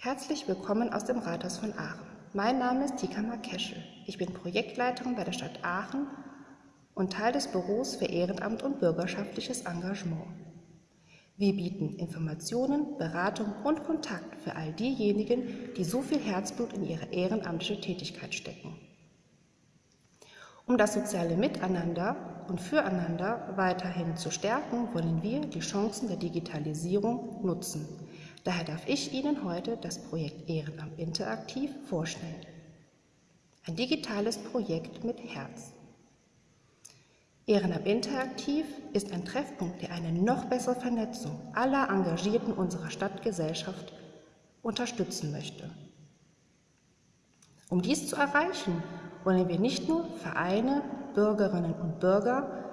Herzlich willkommen aus dem Rathaus von Aachen. Mein Name ist Tika Markeschel. Ich bin Projektleiterin bei der Stadt Aachen und Teil des Büros für Ehrenamt und bürgerschaftliches Engagement. Wir bieten Informationen, Beratung und Kontakt für all diejenigen, die so viel Herzblut in ihre ehrenamtliche Tätigkeit stecken. Um das soziale Miteinander und Füreinander weiterhin zu stärken, wollen wir die Chancen der Digitalisierung nutzen. Daher darf ich Ihnen heute das Projekt Ehrenamt Interaktiv vorstellen. Ein digitales Projekt mit Herz. Ehrenamt Interaktiv ist ein Treffpunkt, der eine noch bessere Vernetzung aller Engagierten unserer Stadtgesellschaft unterstützen möchte. Um dies zu erreichen, wollen wir nicht nur Vereine, Bürgerinnen und Bürger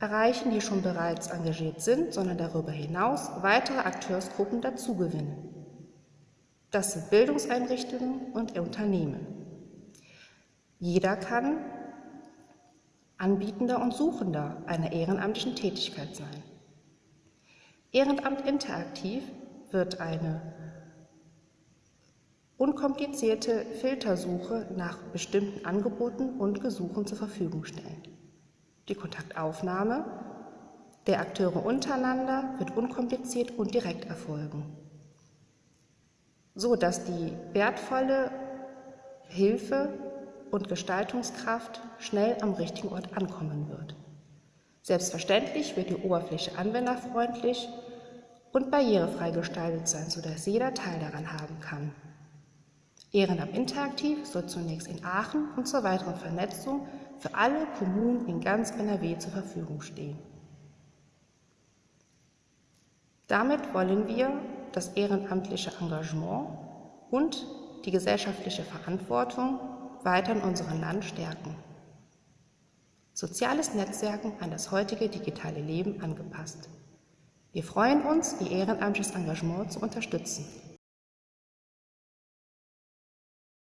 erreichen, die schon bereits engagiert sind, sondern darüber hinaus weitere Akteursgruppen dazugewinnen. Das sind Bildungseinrichtungen und Unternehmen. Jeder kann Anbietender und Suchender einer ehrenamtlichen Tätigkeit sein. Ehrenamt interaktiv wird eine unkomplizierte Filtersuche nach bestimmten Angeboten und Gesuchen zur Verfügung stellen. Die Kontaktaufnahme der Akteure untereinander wird unkompliziert und direkt erfolgen, so dass die wertvolle Hilfe und Gestaltungskraft schnell am richtigen Ort ankommen wird. Selbstverständlich wird die Oberfläche anwenderfreundlich und barrierefrei gestaltet sein, sodass jeder Teil daran haben kann. Ehrenamt Interaktiv soll zunächst in Aachen und zur weiteren Vernetzung für alle Kommunen in ganz NRW zur Verfügung stehen. Damit wollen wir das ehrenamtliche Engagement und die gesellschaftliche Verantwortung weiter in unserem Land stärken. Soziales Netzwerken an das heutige digitale Leben angepasst. Wir freuen uns, Ihr ehrenamtliches Engagement zu unterstützen.